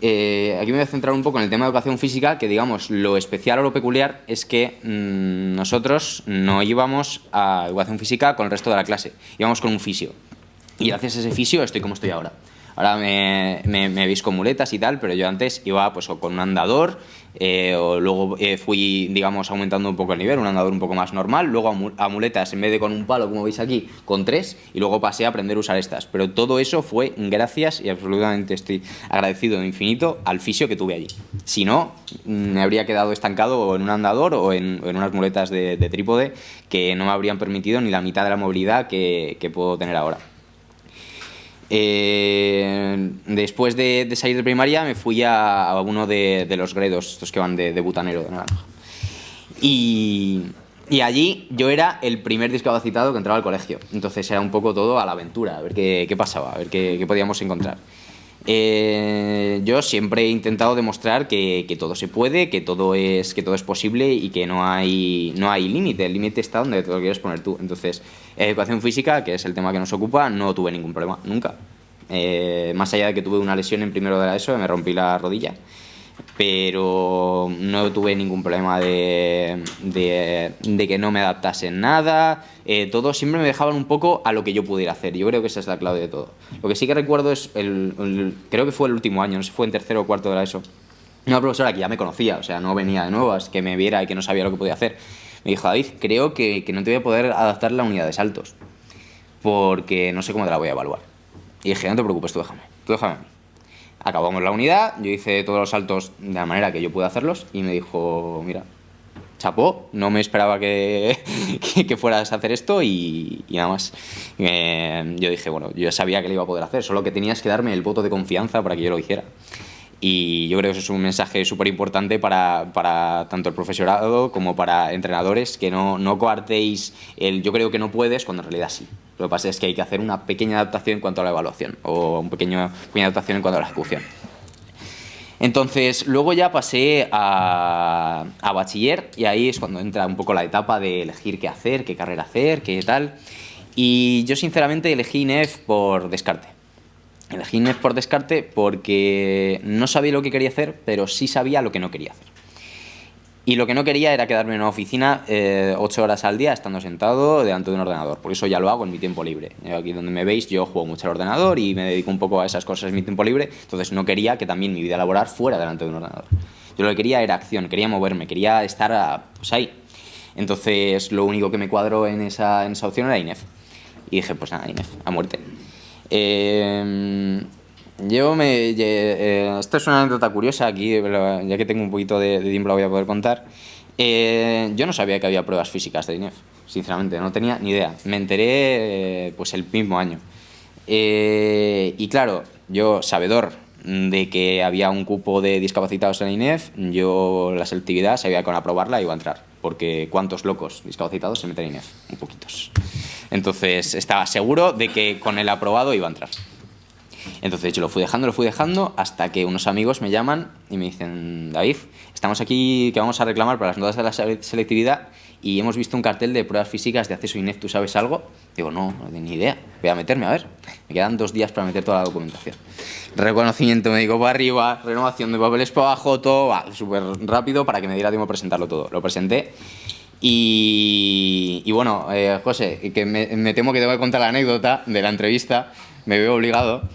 Eh, aquí me voy a centrar un poco en el tema de educación física, que digamos, lo especial o lo peculiar es que mm, nosotros no íbamos a educación física con el resto de la clase, íbamos con un fisio. Y gracias a ese fisio estoy como estoy ahora. Ahora me, me, me, veis con muletas y tal, pero yo antes iba pues con un andador, eh, luego eh, fui, digamos, aumentando un poco el nivel, un andador un poco más normal, luego a, muletas, en vez de con un palo, como veis aquí, con tres, y luego pasé a aprender a usar estas. Pero todo eso fue gracias, y absolutamente estoy agradecido de infinito, al fisio que tuve allí. Si no, me habría quedado estancado en un andador o en, unas muletas de, trípode que no me habrían permitido ni la mitad de la movilidad que puedo tener ahora. Eh, después de, salir de primaria me fui a, uno de, los gredos, estos que van de, butanero de naranja. Y, allí yo era el primer discapacitado que entraba al colegio. Entonces era un poco todo a la aventura, a ver qué, pasaba, a ver qué podíamos encontrar. Eh, yo siempre he intentado demostrar que, todo se puede, que todo es, que todo es posible y que no hay, no hay límite. El límite está donde te lo quieres poner tú. Entonces, educación física, que es el tema que nos ocupa, no tuve ningún problema, nunca. Eh, más allá de que tuve una lesión en primero de la ESO, me rompí la rodilla pero no tuve ningún problema de, de, que no me adaptase nada, eh, todo siempre me dejaban un poco a lo que yo pudiera hacer, yo creo que esa es la clave de todo. Lo que sí que recuerdo es, el, creo que fue el último año, no sé si fue en tercero o cuarto de la ESO, una profesora que ya me conocía, o sea, no venía de nuevas, que me viera y que no sabía lo que podía hacer. Me dijo, David, creo que, que no te voy a poder adaptar la unidad de saltos, porque no sé cómo te la voy a evaluar. Y dije, no te preocupes, tú déjame, tú déjame. Acabamos la unidad, yo hice todos los saltos de la manera que yo pude hacerlos y me dijo, mira, chapó, no me esperaba que, que, que fueras a hacer esto y, y nada más. Yo dije, bueno, yo sabía que lo iba a poder hacer, solo que tenías que darme el voto de confianza para que yo lo hiciera. Y yo creo que eso es un mensaje súper importante para, para, tanto el profesorado como para entrenadores, que no, no coartéis el yo creo que no puedes cuando en realidad sí. Lo que pasa es que hay que hacer una pequeña adaptación en cuanto a la evaluación o una pequeña, adaptación en cuanto a la ejecución. Entonces, luego ya pasé a, a, bachiller y ahí es cuando entra un poco la etapa de elegir qué hacer, qué carrera hacer, qué tal. Y yo sinceramente elegí INEF por descarte. Elegí INEF por descarte porque no sabía lo que quería hacer, pero sí sabía lo que no quería hacer. Y lo que no quería era quedarme en una oficina eh, ocho horas al día estando sentado delante de un ordenador. Por eso ya lo hago en mi tiempo libre. Aquí donde me veis yo juego mucho al ordenador y me dedico un poco a esas cosas en mi tiempo libre. Entonces no quería que también mi vida laboral fuera delante de un ordenador. Yo lo que quería era acción, quería moverme, quería estar a, pues ahí. Entonces lo único que me cuadró en esa, en esa opción era INEF. Y dije, pues nada, INEF, a muerte. Eh, yo me... Eh, esto es una anécdota curiosa aquí, ya que tengo un poquito de, de tiempo la voy a poder contar. Eh, yo no sabía que había pruebas físicas de INEF, sinceramente, no tenía ni idea. Me enteré eh, pues el mismo año. Eh, y claro, yo, sabedor de que había un cupo de discapacitados en INEF, yo la selectividad sabía que con aprobarla iba a entrar, porque ¿cuántos locos discapacitados se meten en INEF? Un poquitos. Entonces estaba seguro de que con el aprobado iba a entrar. Entonces yo lo fui dejando, lo fui dejando, hasta que unos amigos me llaman y me dicen, David, estamos aquí que vamos a reclamar para las notas de la selectividad y hemos visto un cartel de pruebas físicas de acceso INEF, ¿tú sabes algo? Digo, no, no ni idea, voy a meterme, a ver. Me quedan dos días para meter toda la documentación. Reconocimiento médico para arriba, renovación de papeles para abajo, todo va súper rápido para que me diera tiempo a presentarlo todo. Lo presenté y, y bueno, eh, José, que me, me temo que te voy a contar la anécdota de la entrevista, me veo obligado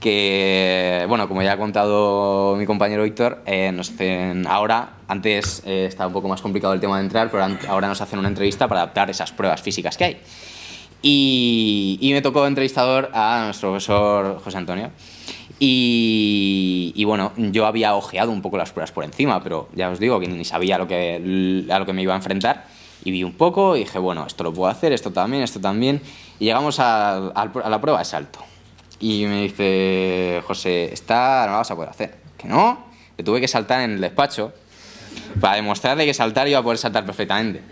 que, bueno, como ya ha contado mi compañero Víctor, eh, nos hacen ahora, antes eh, estaba un poco más complicado el tema de entrar, pero ahora nos hacen una entrevista para adaptar esas pruebas físicas que hay. Y, y me tocó entrevistador a nuestro profesor José Antonio. Y, bueno, yo había ojeado un poco las pruebas por encima, pero ya os digo que ni sabía lo que, a lo que me iba a enfrentar. Y vi un poco y dije, bueno, esto lo puedo hacer, esto también, esto también. Y llegamos a, a, a la prueba de salto. Y me dice, José, esta no la vas a poder hacer. Que no, le tuve que saltar en el despacho para demostrarle que saltar iba a poder saltar perfectamente.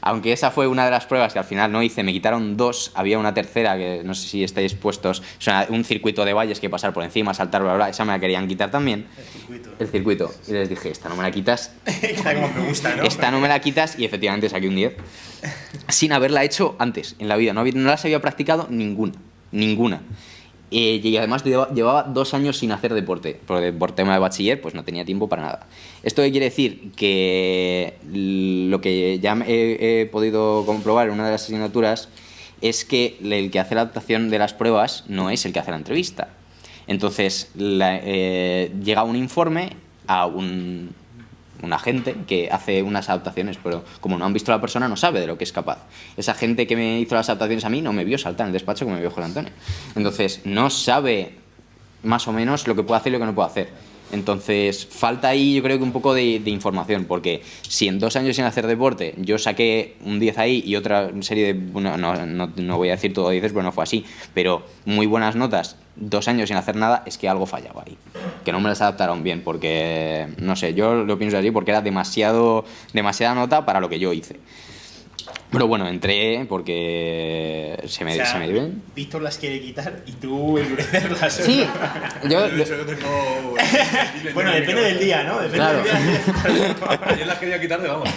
Aunque esa fue una de las pruebas que al final no hice, me quitaron dos, había una tercera que no sé si estáis puestos, sea, un circuito de valles que pasar por encima, saltar, bla, bla, esa me la querían quitar también. El circuito. El circuito. Y les dije, esta no me la quitas. como me gusta, ¿no? Esta no me la quitas y efectivamente saqué un 10. Sin haberla hecho antes en la vida, no, no las había practicado ninguna, ninguna. Eh, y además llevaba dos años sin hacer deporte, porque por tema de bachiller pues no tenía tiempo para nada. ¿Esto qué quiere decir? Que lo que ya he, podido comprobar en una de las asignaturas es que el que hace la adaptación de las pruebas no es el que hace la entrevista. Entonces eh, llega un informe a un, un agente que hace unas adaptaciones, pero como no han visto a la persona no sabe de lo que es capaz. Esa gente que me hizo las adaptaciones a mí no me vio saltar en el despacho como me vio José Antonio. Entonces no sabe más o menos lo que puede hacer y lo que no puede hacer. Entonces, falta ahí yo creo que un poco de, información, porque si en dos años sin hacer deporte yo saqué un 10 ahí y otra serie de... Bueno, no, no, no voy a decir todo 10, pero no fue así, pero muy buenas notas, dos años sin hacer nada, es que algo fallaba ahí. Que no me las adaptaron bien, porque, no sé, yo lo pienso así, porque era demasiado, demasiada nota para lo que yo hice. Pero bueno, entré porque se me, o sea, se me dio Víctor las quiere quitar y tú endurecerlas. Sí, yo, yo tengo... bueno, depende del día, ¿no? Depende Claro. del día. Ayer las quería quitar de vamos.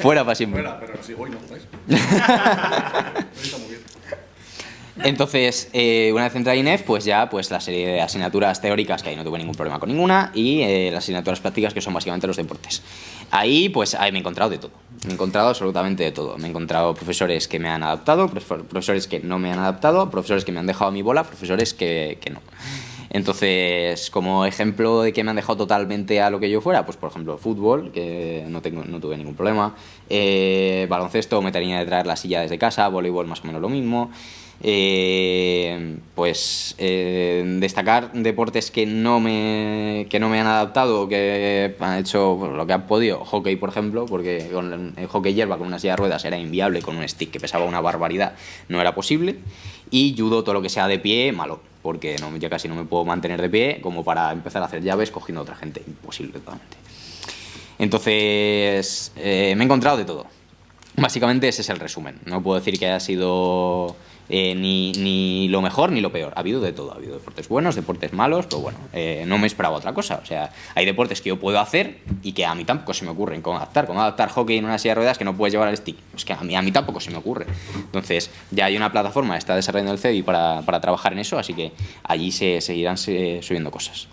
fuera para siempre. Fuera, pero sí, hoy no, ¿veis? Hoy está muy bien. Entonces, eh, una vez entré a INEF, pues ya pues la serie de asignaturas teóricas, que ahí no tuve ningún problema con ninguna, y eh, las asignaturas prácticas, que son básicamente los deportes. Ahí, pues, ahí me he encontrado de todo. Me he encontrado absolutamente de todo. Me he encontrado profesores que me han adaptado, profesores que no me han adaptado, profesores que me han dejado a mi bola, profesores que, que no. Entonces, como ejemplo de que me han dejado totalmente a lo que yo fuera, pues por ejemplo, fútbol, que no, tengo, no tuve ningún problema, eh, baloncesto, me tenía de traer la silla desde casa, voleibol más o menos lo mismo. Eh, pues eh, destacar deportes que no me que no me han adaptado que han hecho lo que han podido. Hockey por ejemplo porque con hockey hierba con una silla de ruedas era inviable con un stick que pesaba una barbaridad no era posible. Y judo todo lo que sea de pie malo porque no, ya casi no me puedo mantener de pie como para empezar a hacer llaves cogiendo a otra gente. Imposible totalmente. Entonces eh, me he encontrado de todo. Básicamente ese es el resumen. No puedo decir que haya sido eh, ni, ni, lo mejor ni lo peor. Ha habido de todo. Ha habido deportes buenos, deportes malos, pero bueno, eh, no me esperaba otra cosa. O sea, hay deportes que yo puedo hacer y que a mí tampoco se me ocurren cómo adaptar. Como adaptar hockey en una silla de ruedas que no puedes llevar al stick. Es que a mí, a mí tampoco se me ocurre. Entonces, ya hay una plataforma, está desarrollando el CEDI para, para trabajar en eso, así que allí se seguirán subiendo cosas.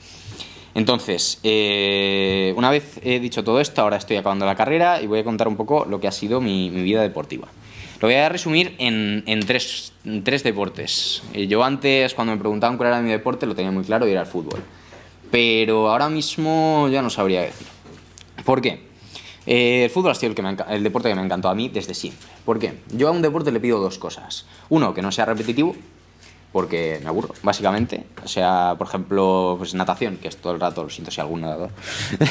Entonces, eh, una vez he dicho todo esto, ahora estoy acabando la carrera y voy a contar un poco lo que ha sido mi vida deportiva. Lo voy a resumir en, en, tres, en tres, deportes. Eh, yo antes, cuando me preguntaban cuál era mi deporte, lo tenía muy claro y era el fútbol. Pero ahora mismo ya no sabría decir. ¿Por qué? Eh, el fútbol ha sido el, que me el deporte que me encantó a mí desde siempre. ¿Por qué? Yo a un deporte le pido dos cosas. Uno, que no sea repetitivo, porque me aburro, básicamente. O sea, por ejemplo, pues natación, que es todo el rato, lo siento si algún nadador,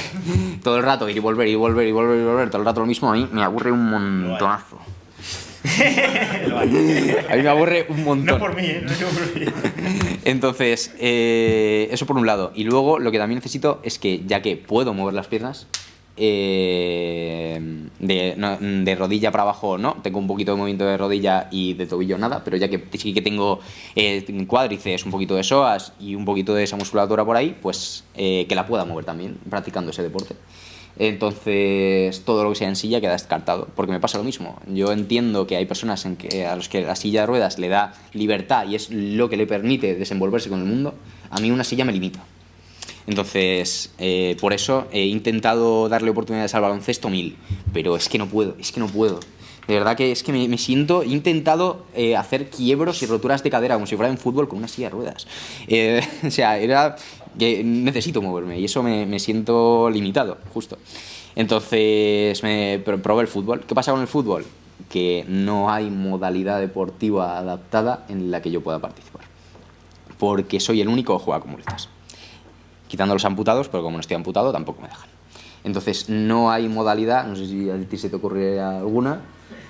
todo el rato ir y volver y volver y volver y volver, todo el rato lo mismo, a mí me aburre un montonazo. a mí me aburre un montón. No por mí, ¿eh? No por mí. Entonces, eh, eso por un lado. Y luego lo que también necesito es que, ya que puedo mover las piernas, eh, de, no, de, rodilla para abajo no, tengo un poquito de movimiento de rodilla y de tobillo nada, pero ya que sí que tengo eh, cuádriceps, un poquito de psoas y un poquito de esa musculatura por ahí, pues eh, que la pueda mover también practicando ese deporte. Entonces, todo lo que sea en silla queda descartado, porque me pasa lo mismo. Yo entiendo que hay personas en que, a los que la silla de ruedas le da libertad y es lo que le permite desenvolverse con el mundo. A mí una silla me limita. Entonces, eh, por eso he intentado darle oportunidades al baloncesto mil, pero es que no puedo, es que no puedo. De verdad que es que me, me siento, he intentado eh, hacer quiebros y roturas de cadera como si fuera en fútbol con una silla de ruedas. Eh, o sea, era que necesito moverme y eso me, me siento limitado, justo. Entonces me probé el fútbol. ¿Qué pasa con el fútbol? Que no hay modalidad deportiva adaptada en la que yo pueda participar. Porque soy el único que juega con muletas quitando los amputados, pero como no estoy amputado tampoco me dejan. Entonces no hay modalidad, no sé si a ti se te ocurre alguna.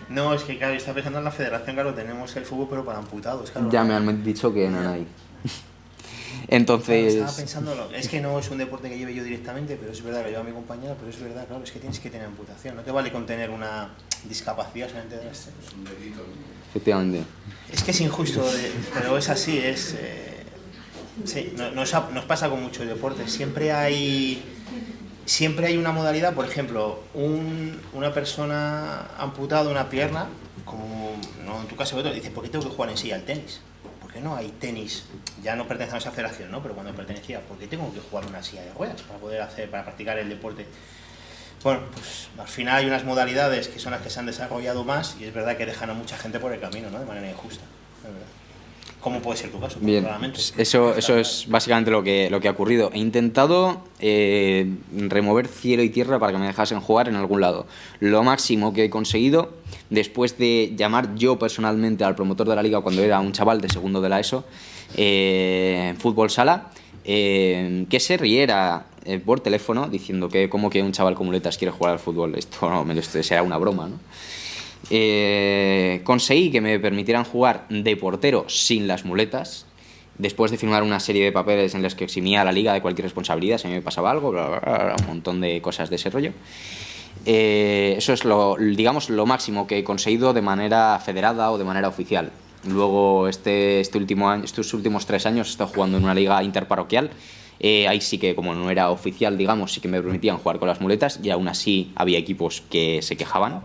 No, es que claro, está pensando en la federación, claro, tenemos el fútbol pero para amputados, claro. Ya me han dicho que no hay. Entonces... Claro, estaba pensando, es que no es un deporte que lleve yo directamente, pero es verdad que lleva a mi compañera, pero es verdad, claro, es que tienes que tener amputación, no te vale con tener una discapacidad solamente de Es un delito. Efectivamente. Es que es injusto, pero es así, es... Eh, Sí, nos, nos, pasa con muchos deportes. Siempre hay, siempre hay una modalidad, por ejemplo, un, una persona amputada una pierna, como no en tu caso, otro, dice, ¿por qué tengo que jugar en sí al tenis? ¿Por qué no hay tenis? Ya no pertenece a esa federación, ¿no? Pero cuando pertenecía, ¿por qué tengo que jugar una silla de ruedas para poder hacer, para practicar el deporte? Bueno, pues al final hay unas modalidades que son las que se han desarrollado más y es verdad que dejan a mucha gente por el camino, ¿no? De manera injusta. ¿Cómo puede ser tu caso? Bien, eso, eso es básicamente lo que, lo que ha ocurrido. He intentado eh, remover cielo y tierra para que me dejasen jugar en algún lado. Lo máximo que he conseguido, después de llamar yo personalmente al promotor de la liga cuando era un chaval de segundo de la ESO, eh, fútbol sala, eh, que se riera eh, por teléfono diciendo que como que un chaval con muletas quiere jugar al fútbol. Esto, no, esto será una broma, ¿no? Eh, conseguí que me permitieran jugar de portero sin las muletas, después de firmar una serie de papeles en los que eximía a la liga de cualquier responsabilidad, si me pasaba algo, un montón de cosas de ese rollo. Eh, eso es lo, digamos, lo máximo que he conseguido de manera federada o de manera oficial. Luego, este, este último año, estos últimos tres años he estado jugando en una liga interparroquial. Eh, ahí sí que, como no era oficial, digamos, sí que me permitían jugar con las muletas y aún así había equipos que se quejaban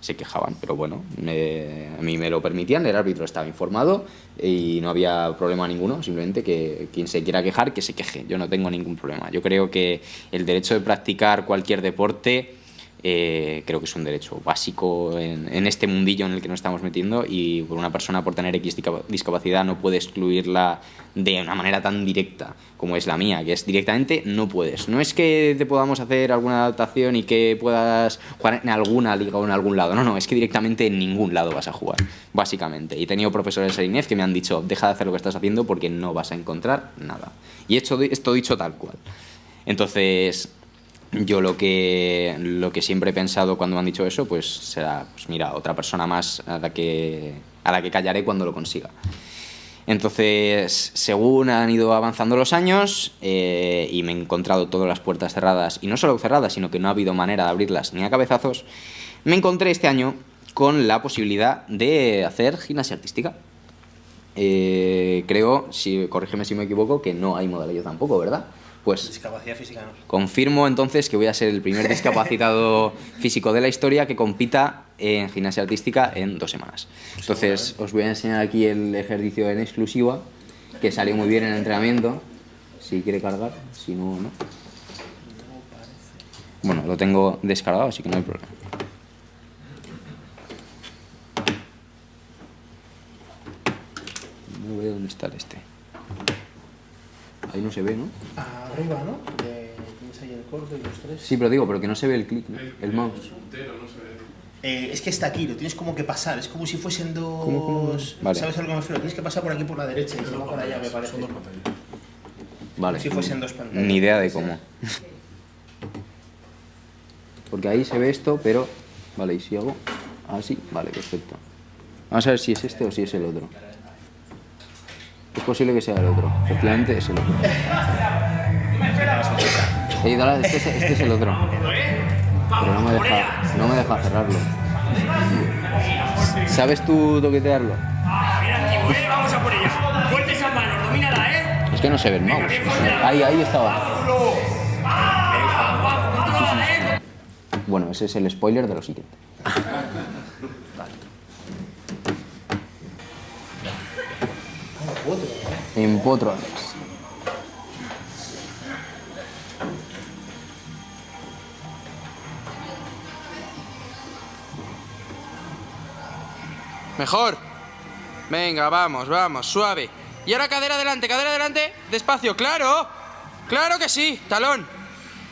se quejaban, pero bueno, a mí me lo permitían, el árbitro estaba informado y no había problema ninguno, simplemente que quien se quiera quejar, que se queje, yo no tengo ningún problema. Yo creo que el derecho de practicar cualquier deporte eh, creo que es un derecho básico en, en, este mundillo en el que nos estamos metiendo y una persona por tener X discapacidad no puede excluirla de una manera tan directa como es la mía, que es directamente no puedes. No es que te podamos hacer alguna adaptación y que puedas jugar en alguna liga o en algún lado, no, no, es que directamente en ningún lado vas a jugar, básicamente. Y he tenido profesores de INEF que me han dicho, deja de hacer lo que estás haciendo porque no vas a encontrar nada. Y hecho esto dicho tal cual. Entonces, yo lo que, siempre he pensado cuando me han dicho eso, pues será, pues mira, otra persona más a la que, a la que callaré cuando lo consiga. Entonces, según han ido avanzando los años eh, y me he encontrado todas las puertas cerradas, y no solo cerradas, sino que no ha habido manera de abrirlas ni a cabezazos, me encontré este año con la posibilidad de hacer gimnasia artística. Eh, creo, si, corrígeme si me equivoco, que no hay modalidad tampoco, ¿verdad? Pues discapacidad física no. Confirmo entonces que voy a ser el primer discapacitado físico de la historia que compita en gimnasia artística en dos semanas. Entonces os voy a enseñar aquí el ejercicio en exclusiva que salió muy bien en el entrenamiento. Si quiere cargar, si no, no. Bueno, lo tengo descargado, así que no hay problema. No veo dónde está este. Ahí no se ve, ¿no? Arriba, ¿no? tienes ahí el corte y los tres. Sí, pero digo, pero que no se ve el clic, ¿no? el, mouse. Eh, es que está aquí, lo tienes como que pasar, es como si fuesen dos... ¿Sabes a lo que me refiero? Tienes que pasar por aquí por la derecha y luego por allá, me parece. Son dos pantallas. Vale. Como si fuesen dos pantallas. Ni idea de cómo. Porque ahí se ve esto, pero... Vale, y si hago así, vale, perfecto. Vamos a ver si es este o si es el otro. Es posible que sea el otro. Efectivamente es el otro. este, es, el otro. Pero no me deja, no me deja cerrarlo. ¿Sabes tú toquetearlo? Vamos a por ella. Fuerte esas manos, domínala, ¿eh? Es que no se ve el. Ahí, ahí estaba. Bueno, ese es el spoiler de lo siguiente. En Potrones. Mejor. Venga, vamos, vamos, suave. Y ahora cadera adelante, cadera adelante. Despacio, claro. Claro que sí. Talón.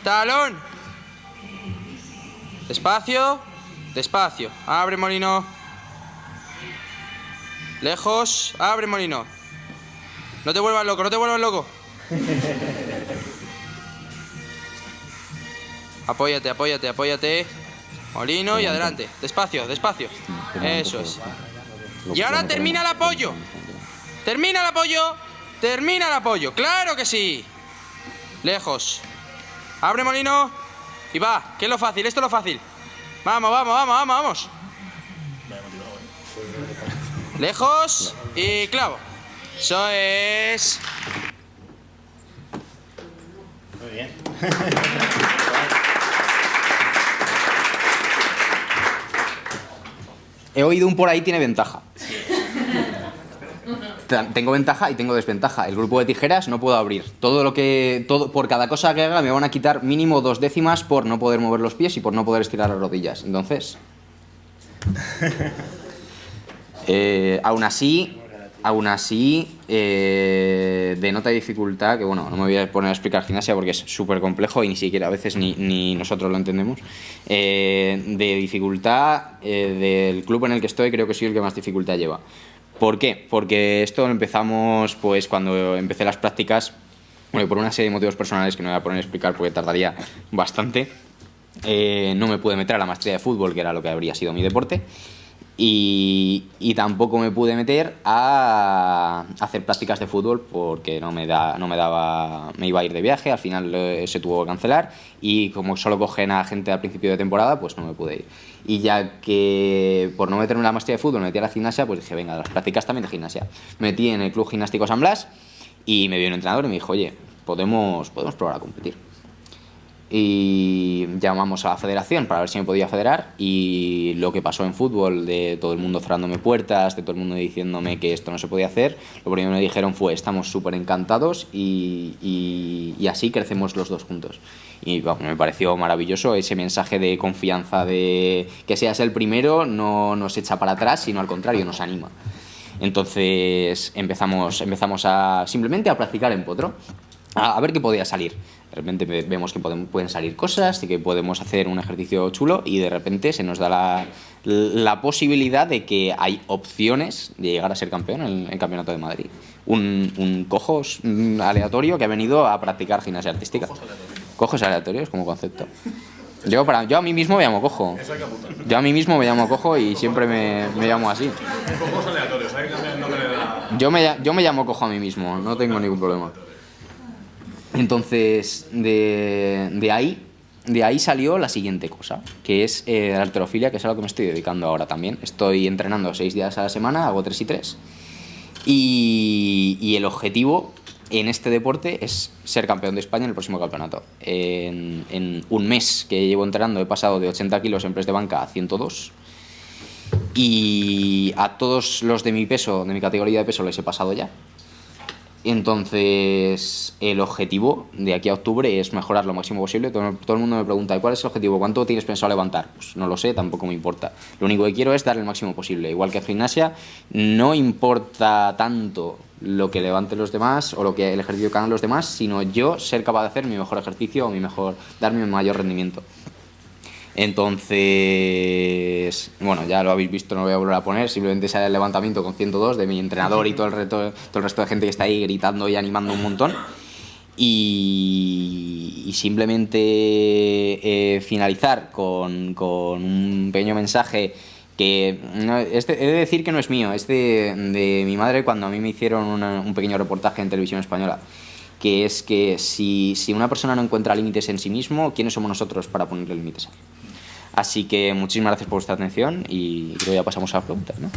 Talón. Despacio. Despacio. Abre molino. Lejos. Abre molino. No te vuelvas loco, no te vuelvas loco. apóyate, apóyate, apóyate. Molino y adelante. Despacio, despacio. Eso es. Y ahora termina el apoyo. Termina el apoyo. Termina el apoyo. Claro que sí. Lejos. Abre molino. Y va. Que es lo fácil. Esto es lo fácil. Vamos, vamos, vamos, vamos, vamos. Lejos. Y clavo. Eso es. Muy bien. He oído un por ahí tiene ventaja. Tengo ventaja y tengo desventaja. El grupo de tijeras no puedo abrir. Todo lo que. Todo, por cada cosa que haga me van a quitar mínimo dos décimas por no poder mover los pies y por no poder estirar las rodillas. Entonces. Eh, aún así, Aún así, eh, denota dificultad, que bueno, no me voy a poner a explicar gimnasia porque es súper complejo y ni siquiera a veces ni, nosotros lo entendemos. Eh, de dificultad eh, del club en el que estoy, creo que soy el que más dificultad lleva. ¿Por qué? Porque esto lo empezamos pues cuando empecé las prácticas, bueno, por una serie de motivos personales que no voy a poner a explicar porque tardaría bastante. no me pude meter a la maestría de fútbol, que era lo que habría sido mi deporte. Y, tampoco me pude meter a hacer prácticas de fútbol porque no me, da, no me daba, me iba a ir de viaje, al final se tuvo que cancelar y como solo cogen a gente al principio de temporada, pues no me pude ir. Y ya que por no meterme en la maestría de fútbol me metí a la gimnasia, pues dije, venga, las prácticas también de gimnasia. Me metí en el Club Gimnástico San Blas y me vio un entrenador y me dijo, oye, podemos, podemos probar a competir. Y llamamos a la federación para ver si me podía federar y lo que pasó en fútbol de todo el mundo cerrándome puertas, de todo el mundo diciéndome que esto no se podía hacer, lo primero que me dijeron fue estamos súper encantados y, y, así crecemos los dos juntos. Y me pareció maravilloso ese mensaje de confianza de que seas el primero no nos echa para atrás, sino al contrario nos anima. Entonces empezamos, empezamos a simplemente a practicar en potro a, ver qué podía salir. De repente vemos que pueden, pueden salir cosas y que podemos hacer un ejercicio chulo y de repente se nos da la, la posibilidad de que hay opciones de llegar a ser campeón en el, Campeonato de Madrid. Un, un cojo aleatorio que ha venido a practicar gimnasia artística. Cojos aleatorios como concepto. Yo, para, yo a mí mismo me llamo cojo. Yo a mí mismo me llamo cojo y siempre me, me llamo así. Cojos aleatorios, yo, me, yo me llamo cojo a mí mismo, no tengo ningún problema. Entonces, de, ahí, de ahí salió la siguiente cosa, que es eh, la alterofilia, que es a lo que me estoy dedicando ahora también. Estoy entrenando seis días a la semana, hago tres y tres. Y, el objetivo en este deporte es ser campeón de España en el próximo campeonato. En, en, un mes que llevo entrenando he pasado de 80 kilos en press de banca a 102 y a todos los de mi peso, de mi categoría de peso les he pasado ya. Entonces, el objetivo de aquí a octubre es mejorar lo máximo posible. Todo, todo, el mundo me pregunta, ¿cuál es el objetivo? ¿Cuánto tienes pensado levantar? Pues no lo sé, tampoco me importa. Lo único que quiero es dar el máximo posible. Igual que en gimnasia, no importa tanto lo que levanten los demás o lo que el ejercicio que hagan los demás, sino yo ser capaz de hacer mi mejor ejercicio o mi mejor, dar mi mayor rendimiento. Entonces, bueno, ya lo habéis visto, no lo voy a volver a poner, simplemente sale el levantamiento con 102 de mi entrenador y todo el, resto, todo el resto de gente que está ahí gritando y animando un montón. Y, y simplemente eh, finalizar con, con, un pequeño mensaje que no, este, he de decir que no es mío, es de, de mi madre cuando a mí me hicieron una, un pequeño reportaje en televisión española que es que si, si una persona no encuentra límites en sí mismo, ¿quiénes somos nosotros para ponerle límites a él? Así que muchísimas gracias por vuestra atención y creo que ya pasamos a la pregunta. ¿no?